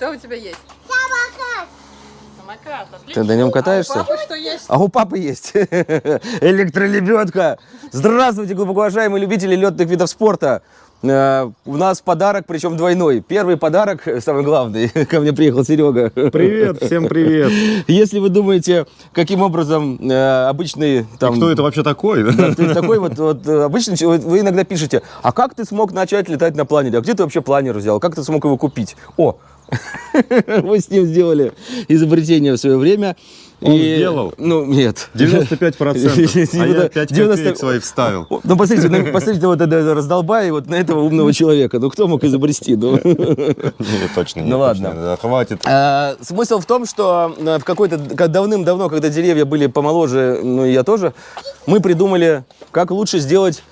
Что у тебя есть? Самокат. Самокат, отлично. Ты на нем А катаешься? у папы что есть? А у папы есть электролебедка. Здравствуйте, глубоко уважаемые любители летных видов спорта. Э, У нас подарок, причем двойной. Первый подарок, самый главный, ко мне приехал Серега. Привет, всем привет. Если вы думаете, каким образом э, обычный там... Кто это вообще такой? Да, ты такой вот, вот э, обычный человек, вы иногда пишете, а как ты смог начать летать на планере? А где ты вообще планер взял? Как ты смог его купить? О, вы с ним сделали изобретение в свое время. Он сделал? Ну, нет. 95%. А я 5 90 копеек свои вставил. Ну, посмотрите, на- посмотрите вот это раздолбай, вот на этого умного человека. Ну, кто мог изобрести? Ну, Не, точно не. Ну, точно, ладно. да, Хватит. А, Смысл в том, что э, в какой-то как давным-давно, когда деревья были помоложе, ну и я тоже, мы придумали, как лучше сделать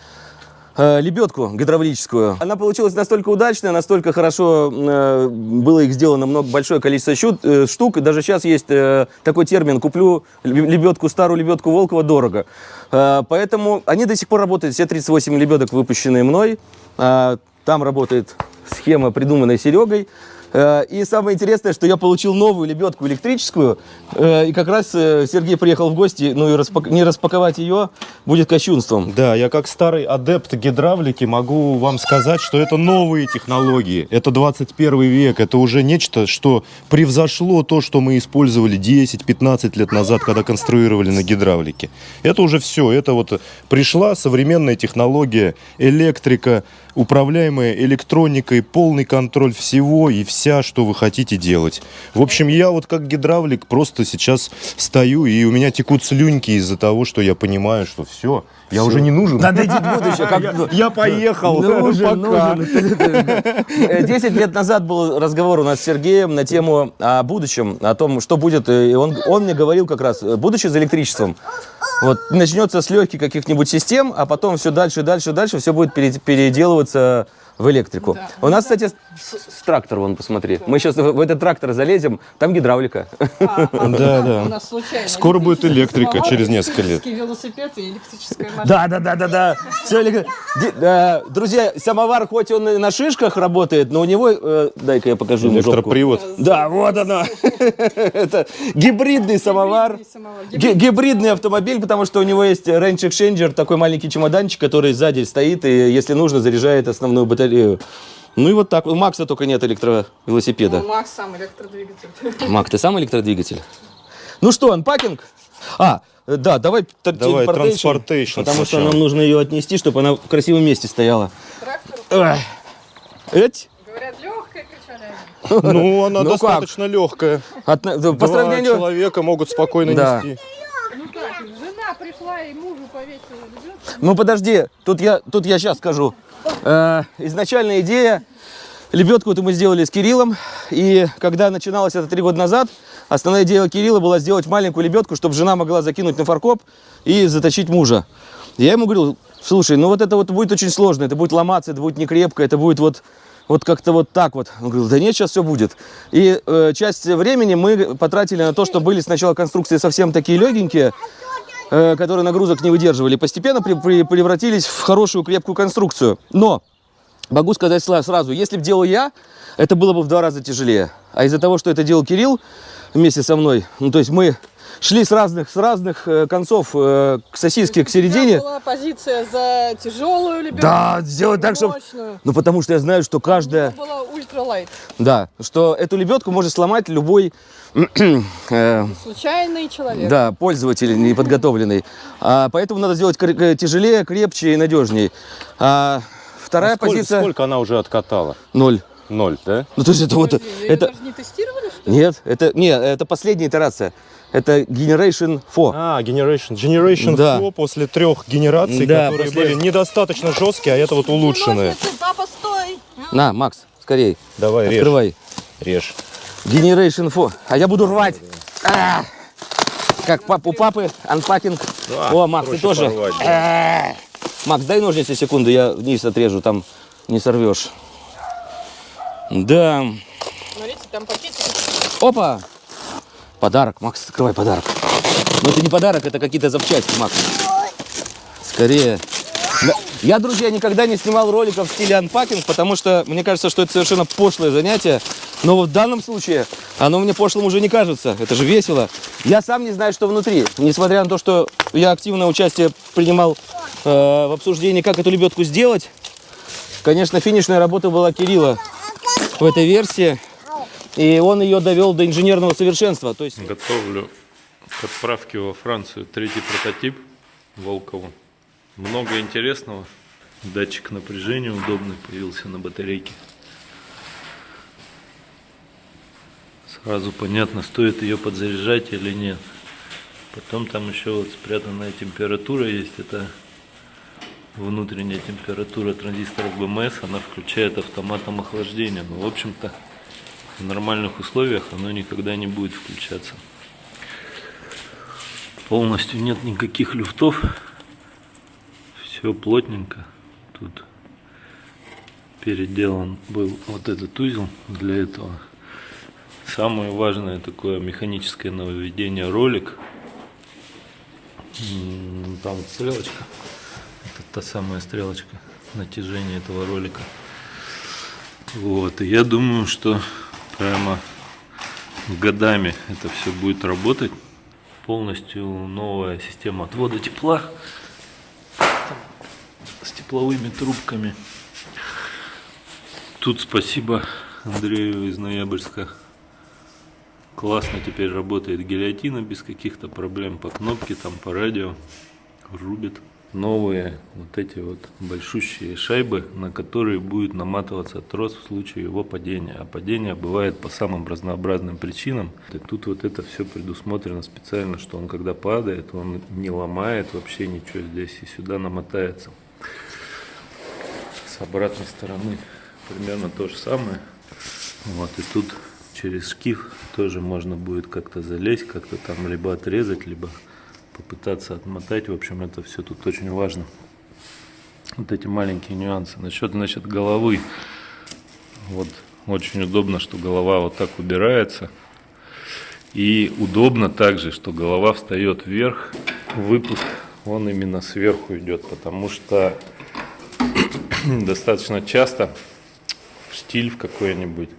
э, лебедку гидравлическую. Она получилась настолько удачная, настолько хорошо э, было их сделано много, большое количество щут- э, штук. Даже сейчас есть э, такой термин «куплю леб- лебедку, старую лебедку Волкова дорого». Э, поэтому они до сих пор работают, все 38 лебедок, выпущенные мной. А, там работает схема, придуманная Серегой. Э, И самое интересное, что я получил новую лебедку электрическую, э, и как раз э, Сергей приехал в гости, ну и распак- не распаковать ее будет кощунством. Да, я как старый адепт гидравлики могу вам сказать, что это новые технологии. Это 21 век. Это уже нечто, что превзошло то, что мы использовали 10-15 лет назад, когда конструировали на гидравлике. Это уже все. Это вот пришла современная технология, электрика, управляемая электроникой, полный контроль всего и вся, что вы хотите делать. В общем, я вот как гидравлик просто сейчас стою, и у меня текут слюньки из-за того, что я понимаю, что все, я уже не нужен. Надо идти в будущее. как- Я поехал. Нужен, Пока. нужен. Э, Десять лет назад был разговор у нас с Сергеем на тему о будущем, о том, что будет. И он, он мне говорил как раз, э, будущее за электричеством. Вот начнется с легких каких-нибудь систем, а потом все дальше, дальше, дальше все будет пере- переделываться в электрику. Да. У нас, кстати, с, с- трактор, вон, посмотри. Мы сейчас в, в этот трактор залезем, там гидравлика. А, а, Да, да. У нас случайно. Скоро будет электрика через несколько лет. электрический велосипед и электрическая машина. Да, да, да, да, да. Все э, Друзья, самовар хоть он и на шишках работает, но у него, э, дай-ка я покажу. Электропривод. Да, вот оно. Это гибридный самовар. Гибридный самовар. Ги- Гибридный автомобиль, потому что у него есть range exchanger, такой маленький чемоданчик, который сзади стоит и, если нужно, заряжает основную батарею. Ну и вот так. У Макса только нет электровелосипеда. Ну, Макс сам электродвигатель. Мак, ты сам электродвигатель? Ну что, анпакинг? А, э, да, давай, Давай, транспортейшн Потому что сначала. нам нужно ее отнести, чтобы она в красивом месте стояла. Трактор. Эть? говорят, легкая, кричали. Ну, она Ну как? достаточно легкая. От- по Два сравнению... человека могут спокойно Да. нести. Ну как, жена пришла и мужу повесила. Ну подожди, тут я, тут я сейчас скажу. Э, изначальная идея, лебедку вот мы сделали с Кириллом, и когда начиналось это три года назад, основная идея Кирилла была сделать маленькую лебедку, чтобы жена могла закинуть на фаркоп и заточить мужа. Я ему говорил, слушай, ну вот это вот будет очень сложно, это будет ломаться, это будет не крепко, это будет вот, вот как-то вот так вот. Он говорил, да нет, сейчас все будет. И э, часть времени мы потратили на то, что были сначала конструкции совсем такие легенькие, которые нагрузок не выдерживали, постепенно превратились в хорошую крепкую конструкцию. Но могу сказать сразу, если бы делал я, это было бы в два раза тяжелее. А из-за того, что это делал Кирилл вместе со мной, ну то есть мы шли с разных, с разных э, концов э, к сосиске, к середине. была позиция за тяжелую лебедку. Да, сделать так, чтобы... мощную. Ну потому что я знаю, что каждая... Была ультралайт. Да, что эту лебедку может сломать любой э, Случайный человек. Да, пользователь неподготовленный. А, поэтому надо сделать тяжелее, крепче и надежней. А, вторая А сколько, позиция сколько она уже откатала? ноль. Ноль, да? Ну то есть это вот Подожди, её это даже не тестировали, что ли? нет, это не, это последняя итерация. Это Generation 4. А, Generation. Generation Да. 4 после трех генераций, Да, которые после- были недостаточно жесткие, а это вот улучшенные. Папа, стой! На, Макс, скорей, Давай, режь. открывай. Режь. Generation 4. А я буду рвать. А! Как пап, у папы анпакинг. А, О, Макс, ты тоже. порвать, А! Макс, дай ножницы секунду, я вниз отрежу, там не сорвешь. Да. Смотрите, там пакетики. Опа! Подарок, Макс, открывай подарок. Но это не подарок, это какие-то запчасти, Макс. Скорее. Я, друзья, никогда не снимал роликов в стиле анпакинг, потому что мне кажется, что это совершенно пошлое занятие. Но вот в данном случае оно мне пошлым уже не кажется. Это же весело. Я сам не знаю, что внутри. Несмотря на то, что я активное участие принимал э, в обсуждении, как эту лебедку сделать. Конечно, финишная работа была Кирилла в этой версии. И он ее довел до инженерного совершенства. То есть Готовлю к отправке во Францию третий прототип Волкову. Много интересного. Датчик напряжения удобный появился на батарейке. Сразу понятно, стоит ее подзаряжать или нет. Потом там еще вот спрятанная температура есть. Это внутренняя температура транзисторов БМС. Она включает автоматом охлаждения. Но в общем-то в нормальных условиях оно никогда не будет включаться. Полностью нет никаких люфтов. Все плотненько. Тут переделан был вот этот узел для этого. Самое важное такое механическое нововведение ролик. Там стрелочка. Это та самая стрелочка натяжения этого ролика. Вот, и я думаю, что прямо годами это все будет работать. Полностью новая система отвода тепла с тепловыми трубками. Тут спасибо Андрею из Ноябрьска. Классно теперь работает гильотина без каких-то проблем по кнопке, там по радио. Рубит. Новые вот эти вот большущие шайбы, на которые будет наматываться трос в случае его падения. А падение бывает по самым разнообразным причинам. И тут вот это все предусмотрено специально, что он когда падает, он не ломает вообще ничего здесь и сюда намотается. С обратной стороны примерно то же самое. Вот и тут через шкив тоже можно будет как-то залезть, как-то там либо отрезать, либо попытаться отмотать. В общем, это все тут очень важно. Вот эти маленькие нюансы. Насчет, значит, головы. Вот очень удобно, что голова вот так убирается. И удобно также, что голова встает вверх. Выпуск, он именно сверху идет, потому что достаточно часто в штиль в какой-нибудь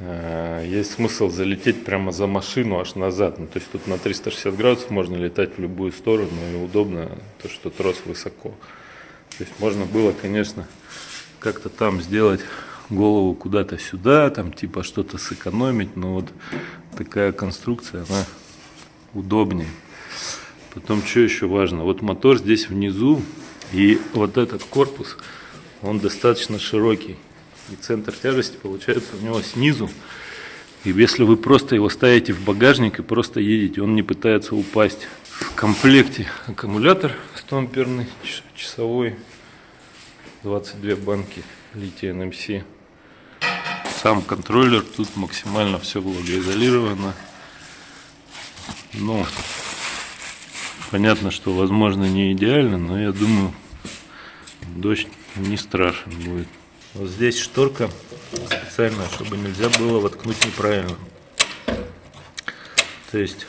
есть смысл залететь прямо за машину аж назад. Ну, то есть тут на 360 градусов можно летать в любую сторону и удобно то, что трос высоко. То есть можно было, конечно, как-то там сделать голову куда-то сюда, там типа что-то сэкономить, но вот такая конструкция, она удобнее. Потом, что еще важно, вот мотор здесь внизу, и вот этот корпус, он достаточно широкий. И центр тяжести получается у него снизу. И если вы просто его ставите в багажник и просто едете, он не пытается упасть. В комплекте аккумулятор 100 амперный, часовой, 22 банки лития NMC. Сам контроллер, тут максимально все влагоизолировано. Ну, понятно, что возможно не идеально, но я думаю, дождь не страшен будет. Вот здесь шторка специальная, чтобы нельзя было воткнуть неправильно. То есть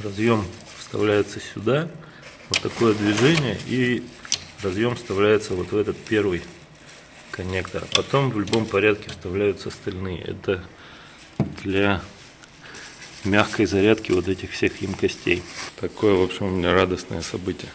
разъем вставляется сюда, вот такое движение, и разъем вставляется вот в этот первый коннектор. А потом в любом порядке вставляются остальные. Это для мягкой зарядки вот этих всех емкостей. Такое, в общем, у меня радостное событие.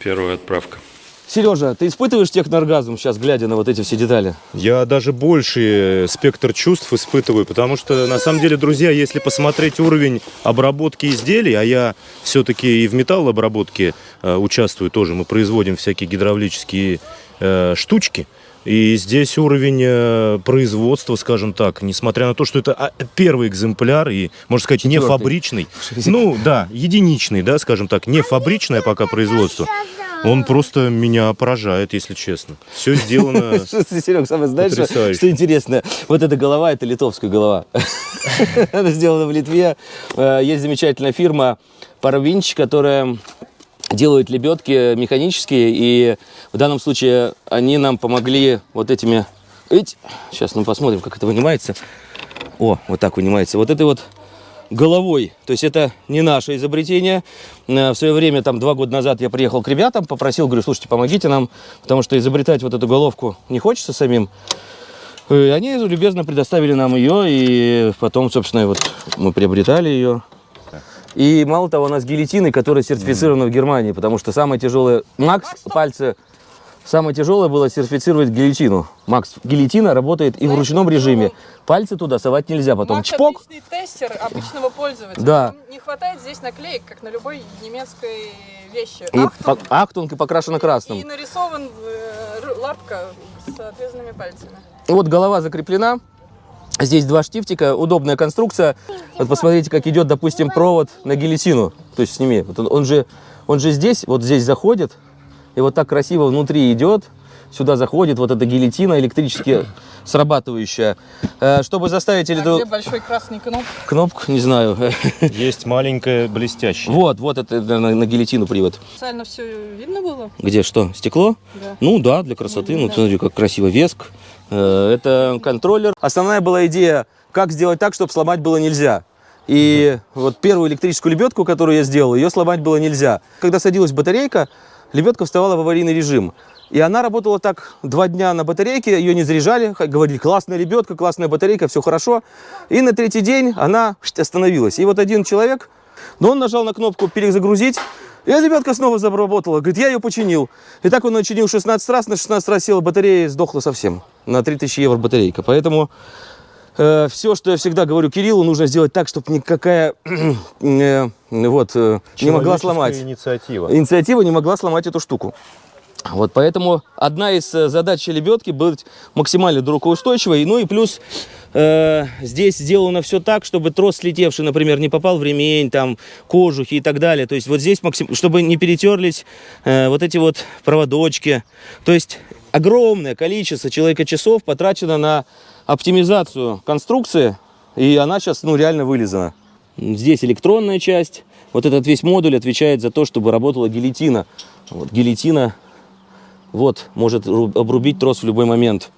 Первая отправка. Сережа, ты испытываешь технооргазм сейчас, глядя на вот эти все детали? Я даже больший спектр чувств испытываю, потому что, на самом деле, друзья, если посмотреть уровень обработки изделий, а я все-таки и в металлообработке э, участвую тоже, мы производим всякие гидравлические э, штучки, и здесь уровень э, производства, скажем так, несмотря на то, что это а, первый экземпляр и, можно сказать, не Четвертый. фабричный, ну да, единичный, да, скажем так, не фабричное пока производство, он просто меня поражает, если честно. Все сделано Серег, самое знаешь, что, что интересно? Вот эта голова, это литовская голова. Она сделана в Литве. Э, Есть замечательная фирма Парвинч, которая делает лебедки механические, и в данном случае они нам помогли вот этими... Сейчас мы посмотрим, как это вынимается. О, вот так вынимается. Вот этой вот головой. То есть это не наше изобретение. Э, В свое время, там, два года назад я приехал к ребятам, попросил, говорю, слушайте, помогите нам, потому что изобретать вот эту головку не хочется самим. И они любезно предоставили нам ее, и потом, собственно, вот мы приобретали ее. И мало того, у нас гильотины, которые сертифицированы в Германии, потому что самое тяжелое... Макс, пальцы... Самое тяжелое было сертифицировать гильотину. Макс, гильотина работает и в ручном режиме. Пальцы туда совать нельзя, потом Макс чпок. отличный тестер обычного пользователя. Да. Там Не хватает здесь наклеек, как на любой немецкой вещи. И Achtung. Achtung и покрашена красным. И нарисован э, лапка с отвязанными пальцами. Вот голова закреплена. Здесь два штифтика, удобная конструкция. Вот посмотрите, как идет, допустим, провод на гильотину. То есть сними. Вот он, он же, он же здесь, вот здесь заходит, и вот так красиво внутри идет. Сюда заходит вот эта гильотина электрически срабатывающая. Э, Чтобы заставить А эту где большой красный кнопка? кнопку, не знаю. Есть маленькая блестящая. Вот, вот это на, на гильотину привод. Специально все видно было? Где что? Стекло? Да. Ну да, для красоты. Ну, Да. смотри, как красиво веск. Э, Это контроллер. Основная была идея, как сделать так, чтобы сломать было нельзя. И вот первую электрическую лебедку, которую я сделал, ее сломать было нельзя. Когда садилась батарейка, лебедка вставала в аварийный режим. И она работала так два дня на батарейке, ее не заряжали, говорили, классная лебедка, классная батарейка, все хорошо. И на третий день она остановилась. И вот один человек, но он нажал на кнопку перезагрузить, и лебедка снова заработала. Говорит, я ее починил. И так он ее чинил 16 раз, на 16 раз села батарея и сдохла совсем. На 3000 евро батарейка. Поэтому все, что я всегда говорю Кириллу, нужно сделать так, чтобы никакая э, вот, э, не могла сломать. инициатива. Инициатива не могла сломать эту штуку. Вот поэтому одна из э, задач лебедки быть максимально дрокоустойчивой. Ну и плюс э, здесь сделано все так, чтобы трос слетевший, например, не попал в ремень, там, кожухи и так далее. То есть вот здесь, максим... чтобы не перетерлись э, вот эти вот проводочки. То есть огромное количество человека часов потрачено на оптимизацию конструкции, и она сейчас ну, реально вылизана. Здесь электронная часть. Вот этот весь модуль отвечает за то, чтобы работала гильотина. Вот гильотина вот, может ру- обрубить трос в любой момент.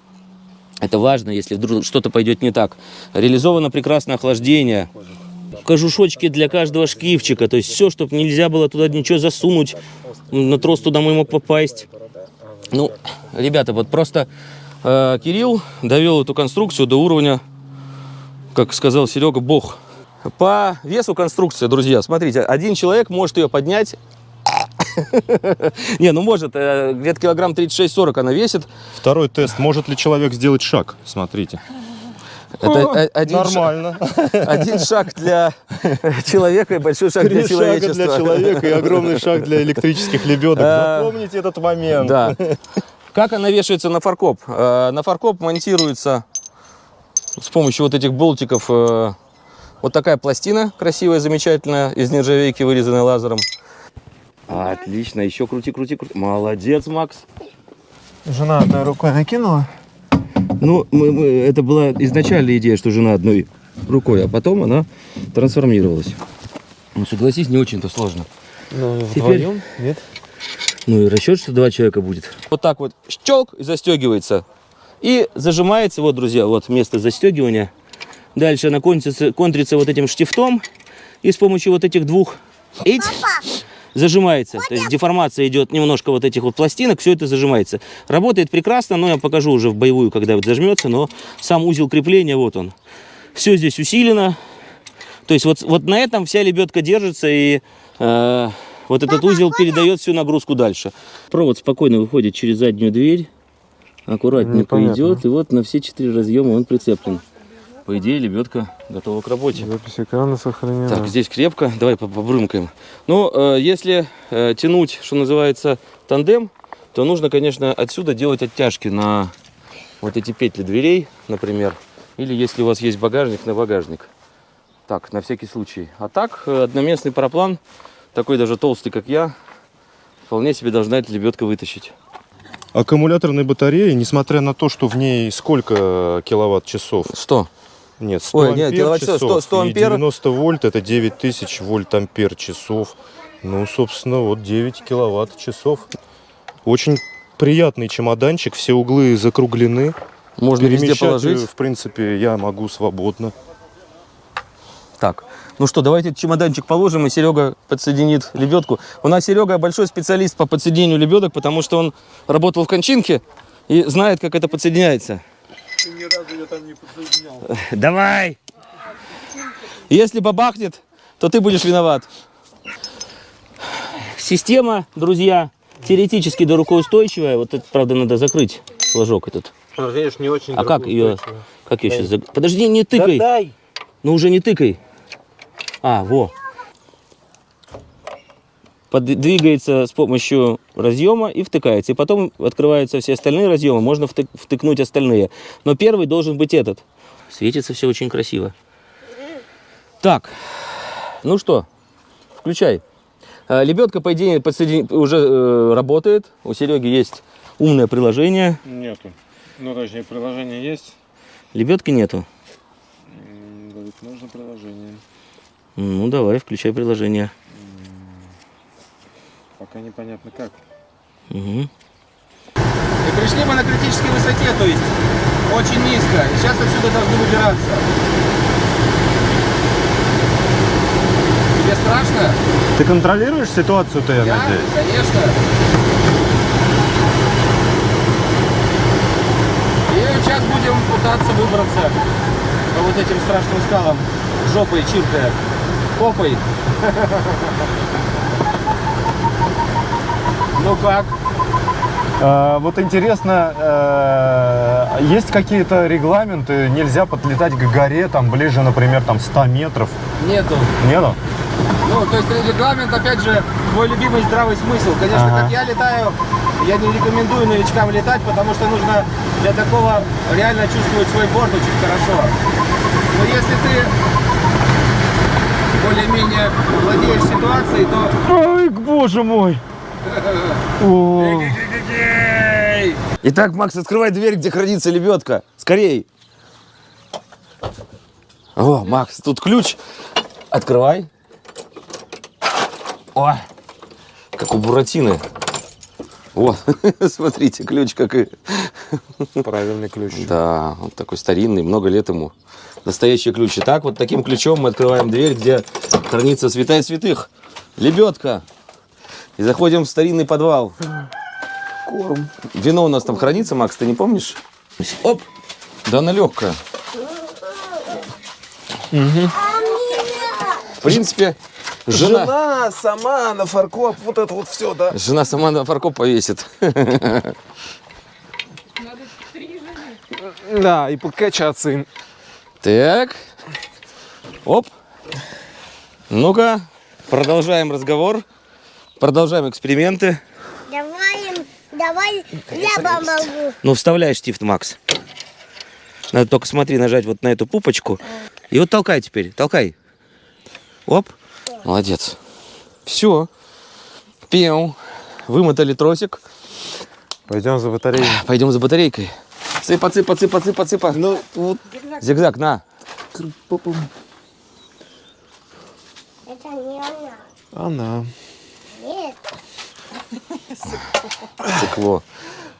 Это важно, если вдруг что-то пойдет не так. Реализовано прекрасное охлаждение. Кожушочки для каждого шкивчика. То есть все, чтобы нельзя было туда ничего засунуть. На трос туда мой мог попасть. Ну, ребята, вот просто Кирилл довел эту конструкцию до уровня, как сказал Серега, бог. По весу конструкции, друзья, смотрите, один человек может ее поднять. Не, ну может, э, где-то килограмм 36-40 она весит. Второй тест. Может ли человек сделать шаг? Смотрите. Это э, один, Нормально. один шаг для человека и большой шаг для Три шага человечества. для человека и огромный шаг для электрических лебедок. Запомните этот момент. Да. Как она вешается на фаркоп? Э, На фаркоп монтируется с помощью вот этих болтиков э, вот такая пластина красивая, замечательная, из нержавейки, вырезанная лазером. Отлично, еще крути, крути, крути. Молодец, Макс. Жена одной рукой накинула. Ну, мы- мы- это была изначальная идея, что жена одной рукой, а потом она трансформировалась. Ну, согласись, не очень-то сложно. Ну, Теперь- вдвоем? Нет? Ну и расчет, что два человека будет. Вот так вот щелк и застегивается. И зажимается, вот, друзья, вот место застегивания. Дальше она контрится, контрится вот этим штифтом. И с помощью вот этих двух эть зажимается. То есть деформация идет немножко вот этих вот пластинок, все это зажимается. Работает прекрасно, но я покажу уже в боевую, когда вот зажмется, но сам узел крепления, вот он. Все здесь усилено. То есть вот, вот на этом вся лебедка держится и э, вот этот узел передает всю нагрузку дальше. Провод спокойно выходит через заднюю дверь, аккуратненько Непонятно. идет, и вот на все четыре разъема он прицеплен. По идее, лебедка готова к работе. Запись экрана сохранена. Так, здесь крепко. Давай по- побрымкаем. Ну, э, если э, тянуть, что называется, тандем, то нужно, конечно, отсюда делать оттяжки на вот эти петли дверей, например. Или если у вас есть багажник, на багажник. Так, на всякий случай. А так, э, одноместный параплан, такой даже толстый, как я, вполне себе должна эта лебедка вытащить. Аккумуляторной батареи, несмотря на то, что в ней сколько киловатт-часов? Что? Нет, 100 Ой, нет, ампер киловатт-часов, 100 часов 100 и ампер. 90 вольт это 9000 вольт ампер часов. Ну, собственно, вот 9 киловатт часов. Очень приятный чемоданчик, все углы закруглены. Можно везде Перемещать, положить. э, в принципе, я могу свободно. Так, ну что, давайте этот чемоданчик положим, и Серега подсоединит лебедку. У нас Серега большой специалист по подсоединению лебедок, потому что он работал в кончинке и знает, как это подсоединяется. Давай! Если бабахнет, то ты будешь виноват. Система, друзья, теоретически до рукоустойчивая. Вот это, правда, надо закрыть флажок этот. Конечно, не очень А как ее, как ее сейчас? Подожди, не тыкай. дай! Ну уже не тыкай. А, во. Подвигается с помощью разъема и втыкается. И потом открываются все остальные разъемы. Можно втык- втыкнуть остальные. Но первый должен быть этот. Светится все очень красиво. Так, ну что, включай. А, Лебедка, по идее, подсоедин- уже э, работает. У Сереги есть умное приложение. Нету. Ну, точнее, приложение есть. Лебедки нету. Говорит, нужно приложение. Ну, давай, включай приложение. Пока непонятно как. Угу. И пришли мы на критической высоте, то есть очень низко. И сейчас отсюда должны выбираться. Тебе страшно? Ты контролируешь ситуацию-то, я, Я? надеюсь? Конечно. И сейчас будем пытаться выбраться по вот этим страшным скалам. Жопой чиркая. Попой. Ну как? А, вот интересно, э, есть какие-то регламенты? Нельзя подлетать к горе, там ближе, например, там 100 метров. Нету. Нету? Ну, то есть регламент, опять же, мой любимый здравый смысл. Конечно, Ага. как я летаю, я не рекомендую новичкам летать, потому что нужно для такого реально чувствовать свой борт очень хорошо. Но если ты более-менее владеешь ситуацией, то... Ой, боже мой! Итак, Макс, открывай дверь, где хранится лебедка. Скорей. О, Макс, тут ключ. Открывай. О, как у Буратино. О, смотрите, ключ как и... Правильный ключ. Да, он такой старинный, много лет ему. Настоящий ключ. Итак, вот таким ключом мы открываем дверь, где хранится святая святых. Лебедка. И заходим в старинный подвал. Корм. Вино у нас там хранится, Макс, ты не помнишь? Оп! Да она легкая. В принципе, жена, Жена сама на фаркоп, вот это вот все, да? жена сама на фаркоп повесит. Надо три жены. Да, и покачаться им. Так. Оп. Ну-ка, продолжаем разговор. Продолжаем эксперименты. Давай, давай, я помогу. Ну, вставляй штифт, Макс. Надо только смотри, нажать вот на эту пупочку. И вот толкай теперь, толкай. Оп. Молодец. Все. Пел. Вымотали тросик. Пойдем за батареей. Пойдем за батарейкой. Цыпа, цыпа, цыпа, цыпа, цыпа. Ну, вот Зигзаг, на. Это не она. она. Нет. Стекло.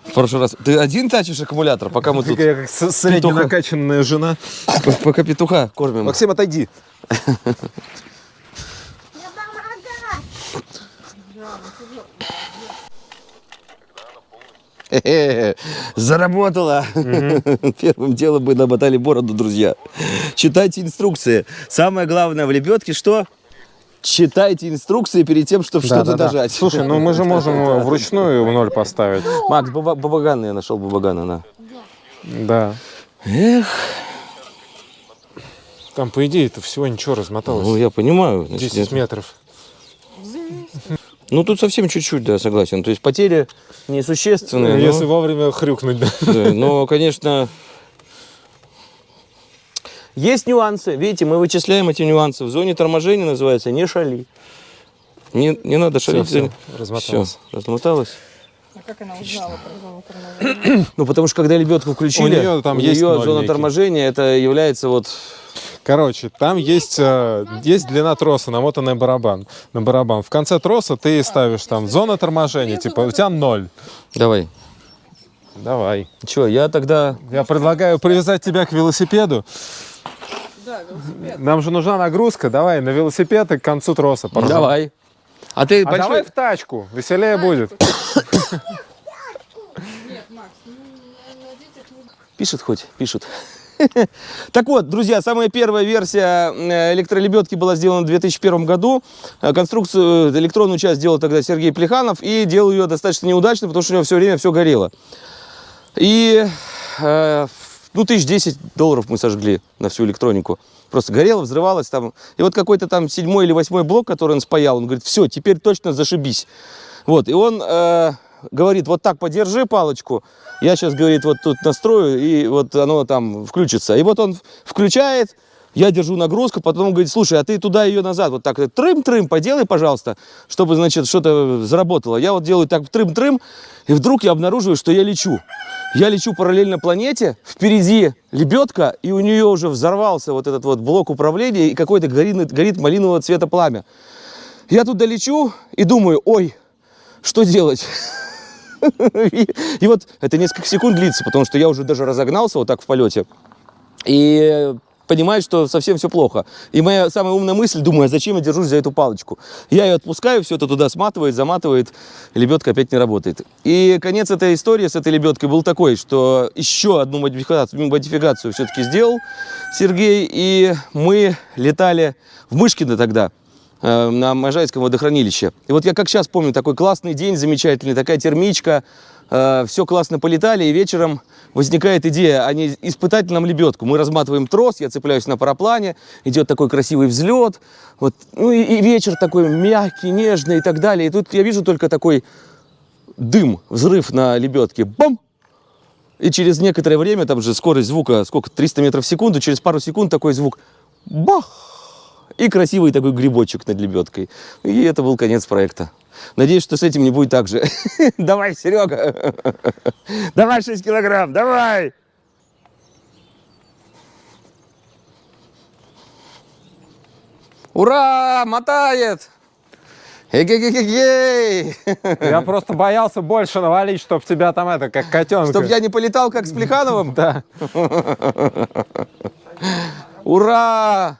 В прошлый раз. Ты один тачишь аккумулятор, пока мы тут Я как средне накачанная жена. пока петуха кормим. Максим, отойди. Я помогаю. Заработала. Первым делом мы намотали бороду, друзья. Читайте инструкции. Самое главное в лебедке что? Читайте инструкции перед тем, чтобы что-то дожать. Слушай, ну мы же можем вручную в ноль поставить. Макс, баба- бабаган я нашел бабагана, на. Да. Эх, Там, по идее, это всего ничего размоталось. ну я понимаю. значит, 10 нет. метров. Ну тут совсем чуть-чуть, да, согласен. То есть потери несущественные. но- Если вовремя хрюкнуть, да. Да, но, конечно, есть нюансы. Видите, мы вычисляем эти нюансы. В зоне торможения называется не шали. Не, не надо шалить. всё, размоталось. Всё, размоталось. А как она узнала про зону торможения? Ну, потому что когда лебедку включили, У неё там у есть ноль зона некий. торможения, это является вот... Короче, там есть, э, есть длина троса, намотанная барабан, на барабан. В конце троса ты ставишь там зона торможения, типа у тебя ноль. Давай. Давай. Че, я тогда... Я предлагаю привязать тебя к велосипеду. Да, велосипед. Нам же нужна нагрузка. Давай на велосипед и к концу троса. поржем. Давай. А ты А большой... давай в тачку, веселее будет. Нет, Макс, ну, на детях не... Пишет хоть? Пишут. Так вот, друзья, самая первая версия э, электролебедки была сделана в 2001 году. Э, Конструкцию, э, электронную часть делал тогда Сергей Плеханов и делал ее достаточно неудачно, потому что у него все время все горело. И, ну, тысяч 10 долларов мы сожгли на всю электронику. Просто горело, взрывалось там. И вот какой-то там седьмой или восьмой блок, который он спаял, он говорит, все, теперь точно зашибись. Вот, и он говорит, вот так подержи палочку, я сейчас, говорит, вот тут настрою, и вот оно там включится. И вот он включает, я держу нагрузку, потом он говорит, слушай, а ты туда ее назад, вот так, трым-трым, поделай, пожалуйста, чтобы, значит, что-то заработало. Я вот делаю так трым-трым, и вдруг я обнаруживаю, что я лечу. Я лечу параллельно планете, впереди лебедка, и у нее уже взорвался вот этот вот блок управления, и какой-то горит, горит малинового цвета пламя. Я туда лечу и думаю, ой, что делать? И, вот это несколько секунд длится, потому что я уже даже разогнался вот так в полете. И понимаю, что совсем все плохо. И моя самая умная мысль, думаю, а зачем я держусь за эту палочку? Я ее отпускаю, все это туда сматывает, заматывает, лебедка опять не работает. И конец этой истории с этой лебедкой был такой, что еще одну модификацию, модификацию все-таки сделал Сергей, и мы летали в Мышкино тогда, на Можайском водохранилище. И вот я как сейчас помню, такой классный день, замечательный, такая термичка, все классно полетали, и вечером возникает идея, а не испытать нам лебедку. Мы разматываем трос, я цепляюсь на параплане, идет такой красивый взлет, вот, ну и, и вечер такой мягкий, нежный и так далее. И тут я вижу только такой дым, взрыв на лебедке, бам! И через некоторое время, там же скорость звука, сколько, 300 метров в секунду, через пару секунд такой звук, бах! И красивый такой грибочек над лебедкой. И это был конец проекта. Надеюсь, что с этим не будет так же. Давай, Серега. Давай 6 килограмм, давай. Ура, мотает. Эгегегегей. Я просто боялся больше навалить, чтобы тебя там это, как котенка. Чтоб я не полетал, как с Плехановым? Да. Ура!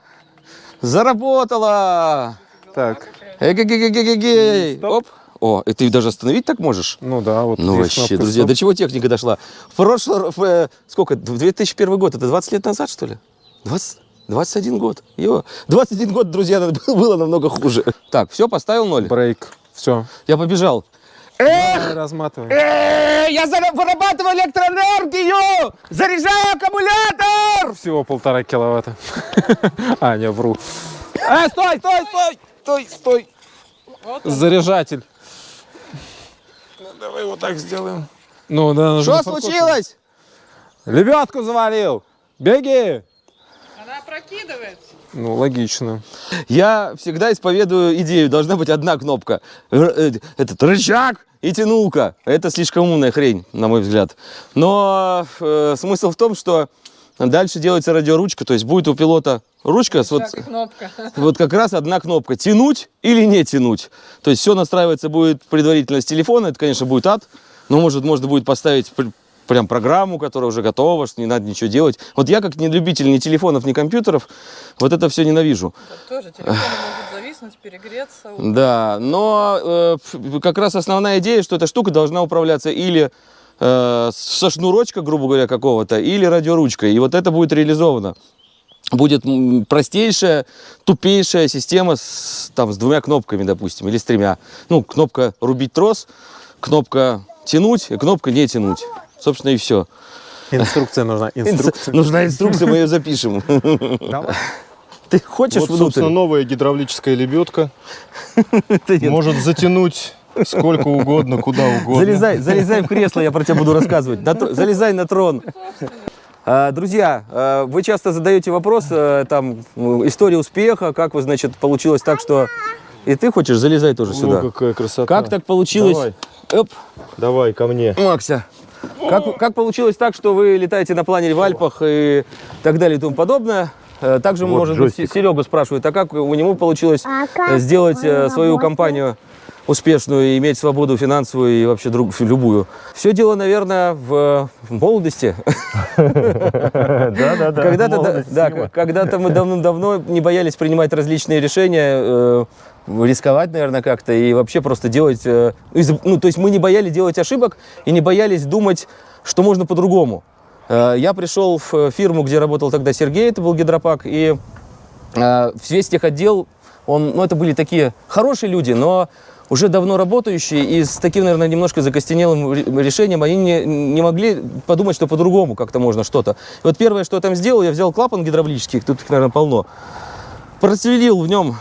Заработала! Так. Эгегегегегей. Оп. О, и ты даже остановить так можешь? Ну да, вот Ну вообще, кнопка друзья, стоп. до чего техника дошла? В прошлый, в, э, сколько, в 2001 год, это 20 лет назад, что ли? 20, 21 год. Ё, 21 год, друзья, было намного хуже. Так, все, поставил ноль. Брейк. Все. Я побежал. Разматывай. Э, я вырабатываю электроэнергию! Заряжаю аккумулятор! Всего полтора киловатта. А, не, вру. Э, стой, стой, стой! Стой, стой! Заряжатель. давай вот так сделаем. Ну, да, Что случилось? Лебедку завалил. Беги. Она опрокидывается. Ну, логично. Я всегда исповедую идею, должна быть одна кнопка. Э, Этот рычаг и тянулка. Это слишком умная хрень, на мой взгляд. Но э, смысл в том, что дальше делается радиоручка, то есть будет у пилота ручка вот, кнопка. вот как раз одна кнопка. Тянуть или не тянуть. То есть все настраивается будет предварительно с телефона. Это, конечно, будет ад. Но, может, можно будет поставить пр- прям программу, которая уже готова, что не надо ничего делать. Вот я, как не любитель ни телефонов, ни компьютеров, вот это все ненавижу. Тоже телефон может зависнуть, перегреться. Да, но э, как раз основная идея, что эта штука должна управляться или э, со шнурочка, грубо говоря, какого-то, или радиоручкой. И вот это будет реализовано. Будет простейшая, тупейшая система с, там, с двумя кнопками, допустим, или с тремя. Ну, кнопка рубить трос, кнопка тянуть и кнопка не тянуть. Собственно, и все. Инструкция нужна. Инструкция. Нужна инструкция, мы ее запишем. Давай. Ты хочешь Вот, внутрь? собственно, новая гидравлическая лебедка. Может затянуть сколько угодно, куда угодно. Залезай, залезай в кресло, я про тебя буду рассказывать. На залезай на трон. А, Друзья, а, вы часто задаете вопрос, э, там, м, история успеха, как вы, значит, получилось так, что... И ты хочешь, залезай тоже О, сюда. какая красота. Как так получилось? Давай, Оп, давай ко мне. Макся. Как, как получилось так, что вы летаете на планере в Альпах и так далее и тому подобное? Э, Также, Вот может быть, джойстик. Серега спрашивает, а как у него получилось А э, сделать э, свою работает? компанию успешную и иметь свободу финансовую и вообще друг, любую? Все дело, наверное, в, в молодости. Да, да, да. Когда-то, мы давным-давно не боялись принимать различные решения, рисковать, наверное, как-то и вообще просто делать... ну, то есть мы не боялись делать ошибок и не боялись думать, что можно по-другому. Э, Я пришел в фирму, где работал тогда Сергей, это был гидропак, и э, весь техотдел, он, ну, это были такие хорошие люди, но уже давно работающие, и с таким, наверное, немножко закостенелым ре- решением они не, не могли подумать, что по-другому как-то можно что-то. Вот первое, что я там сделал, я взял клапан гидравлический, тут их, наверное, полно, просверлил в нем,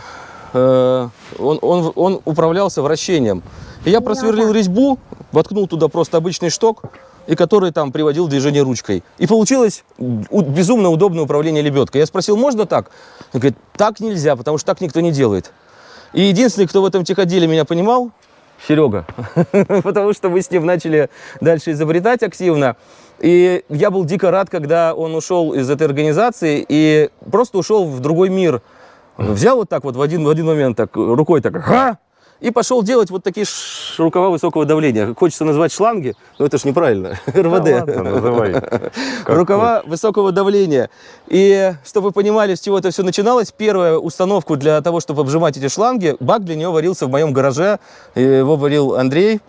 э, он, он, он управлялся вращением. И я просверлил резьбу, воткнул туда просто обычный шток, и который там приводил движение ручкой. И получилось безумно удобное управление лебедкой. Я спросил, можно так? Он говорит, так нельзя, потому что так никто не делает. И единственный, кто в этом техотделе меня понимал, Серега. Потому что мы с ним начали дальше изобретать активно. И я был дико рад, когда он ушел из этой организации и просто ушел в другой мир. Взял вот так вот в один, в один момент так рукой так, ха, и пошел делать вот такие ш- рукава высокого давления. Хочется назвать шланги, но это ж неправильно. РВД. называй. Рукава высокого давления. И чтобы вы понимали, с чего это все начиналось, первая установку для того, чтобы обжимать эти шланги, бак для нее варился в моем гараже. Его варил Андрей,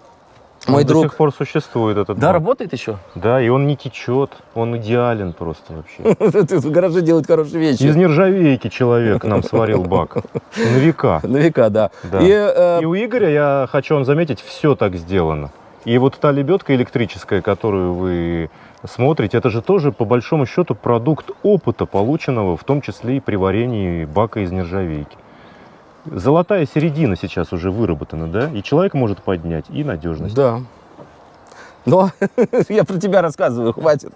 мой Он до друг. сих пор существует этот Да, бак. работает еще? Да, и он не течет, он идеален просто вообще. В гараже делают хорошие вещи. Из нержавейки человек нам сварил бак. На века. На века, да. Да. И, э, И у Игоря, я хочу вам заметить, все так сделано. И вот та лебедка электрическая, которую вы смотрите, это же тоже, по большому счету, продукт опыта, полученного в том числе и при варении бака из нержавейки. Золотая середина сейчас уже выработана, да? И человек может поднять, и надежность. Да. Но я про тебя рассказываю, хватит.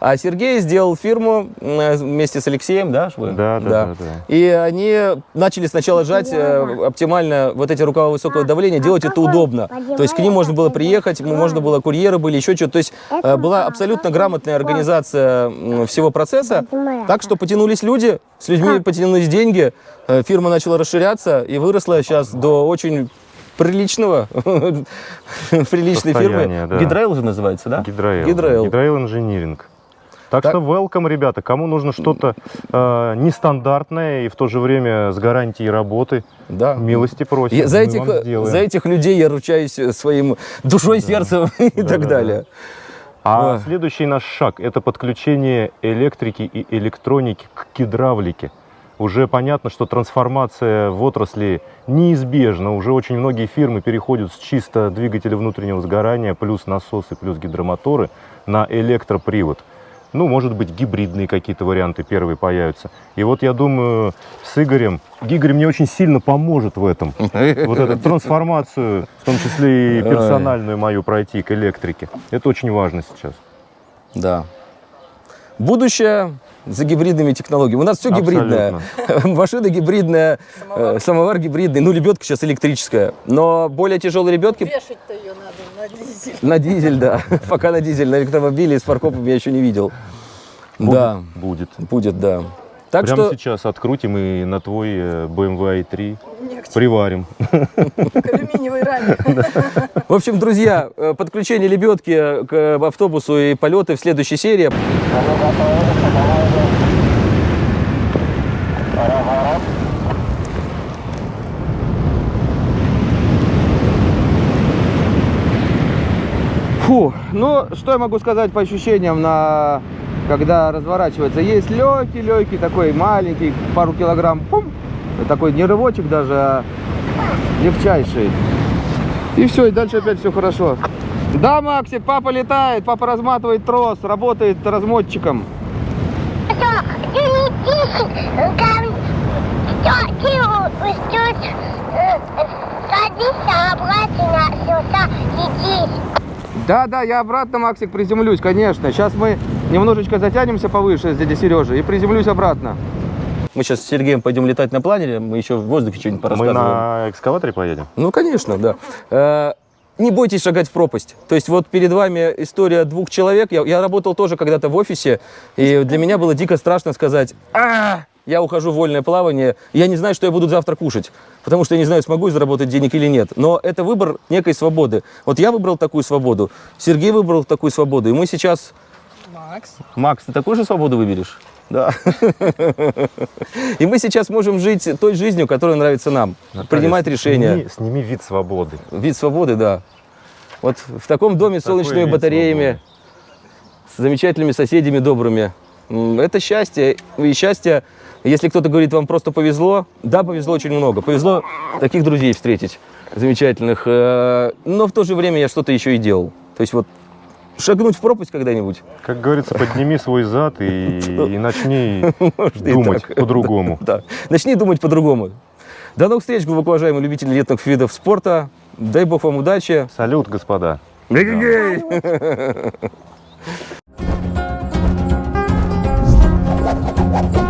А Сергей сделал фирму э, вместе с Алексеем, да, ж вы? Да, да, да, да. И они начали сначала жать э, оптимально вот эти рукава высокого давления, делать это удобно. То есть к ним можно было приехать, можно было курьеры были, еще что-то. То есть э, была абсолютно грамотная организация всего процесса. Так что потянулись люди, с людьми потянулись деньги, э, фирма начала расширяться и выросла сейчас до очень приличного, приличной фирмы. Да. Гидрайл же называется, да? Гидраил. Гидраил. Гидраил инжиниринг. Так, Так. что welcome, ребята, кому нужно что-то э, нестандартное и в то же время с гарантией работы, Да. милости просим. Я- за, этих, сделаем. за этих людей я ручаюсь э, своим душой, сердцем и так Да-да-да. далее. А Ой. следующий наш шаг – это подключение электрики и электроники к гидравлике. Уже понятно, что трансформация в отрасли неизбежна. Уже очень многие фирмы переходят с чисто двигателя внутреннего сгорания, плюс насосы, плюс гидромоторы, на электропривод. Ну, может быть, гибридные какие-то варианты первые появятся. И вот я думаю, с Игорем, Игорь мне очень сильно поможет в этом. Вот эту трансформацию, в том числе и персональную мою пройти к электрике. Это очень важно сейчас. Да. Будущее за гибридными технологиями. У нас все гибридное. Машина гибридная, э, самовар гибридный, ну, лебедка сейчас электрическая. Но более тяжелые лебедки Вешать-то ее надо на дизель. на дизель, да. Пока на дизель, на электромобиле с фаркопом я еще не видел. Да, Будет. будет, да. Так Прямо что сейчас открутим и на твой э, BMW i3 Не к приварим. к алюминиевой раме. В общем, друзья, э, подключение лебедки к автобусу и полеты в следующей серии. Фу, ну что я могу сказать по ощущениям на когда разворачивается? Есть легкий, легкий такой маленький, пару килограмм, пум, такой не рывочек даже, а легчайший. И все, и дальше опять все хорошо. Да, Максик, папа летает, папа разматывает трос, работает размотчиком. Да, да, я обратно, Максик, приземлюсь, конечно. Сейчас мы немножечко затянемся повыше с дядей Сережей и приземлюсь обратно. Мы сейчас с Сергеем пойдем летать на планере, мы еще в воздухе что-нибудь Мы порассказываем. на экскаваторе поедем? Ну, конечно, да. Э, Не бойтесь шагать в пропасть. То есть вот перед вами история двух человек. Я, я работал тоже когда-то в офисе, и для меня было дико страшно сказать, а я ухожу в вольное плавание, я не знаю, что я буду завтра кушать, потому что я не знаю, смогу я заработать денег или нет. Но это выбор некой свободы. Вот я выбрал такую свободу, Сергей выбрал такую свободу, и мы сейчас... Макс. Макс, ты такую же свободу выберешь? Да. И мы сейчас можем жить той жизнью, которая нравится нам. принимать Наталья, решения. Сними, сними вид свободы. Вид свободы, да. Вот в таком доме с солнечными батареями, с замечательными соседями добрыми. Это счастье. И счастье, если кто-то говорит, вам просто повезло, да, повезло очень много. Повезло таких друзей встретить замечательных. Э, Но в то же время я что-то еще и делал. То есть вот шагнуть в пропасть когда-нибудь. Как говорится, подними свой зад и, и начни думать по-другому. Да. Начни думать по-другому. До новых встреч, глубоко уважаемые любители летных видов спорта. Дай бог вам удачи. Салют, господа. Эгегей!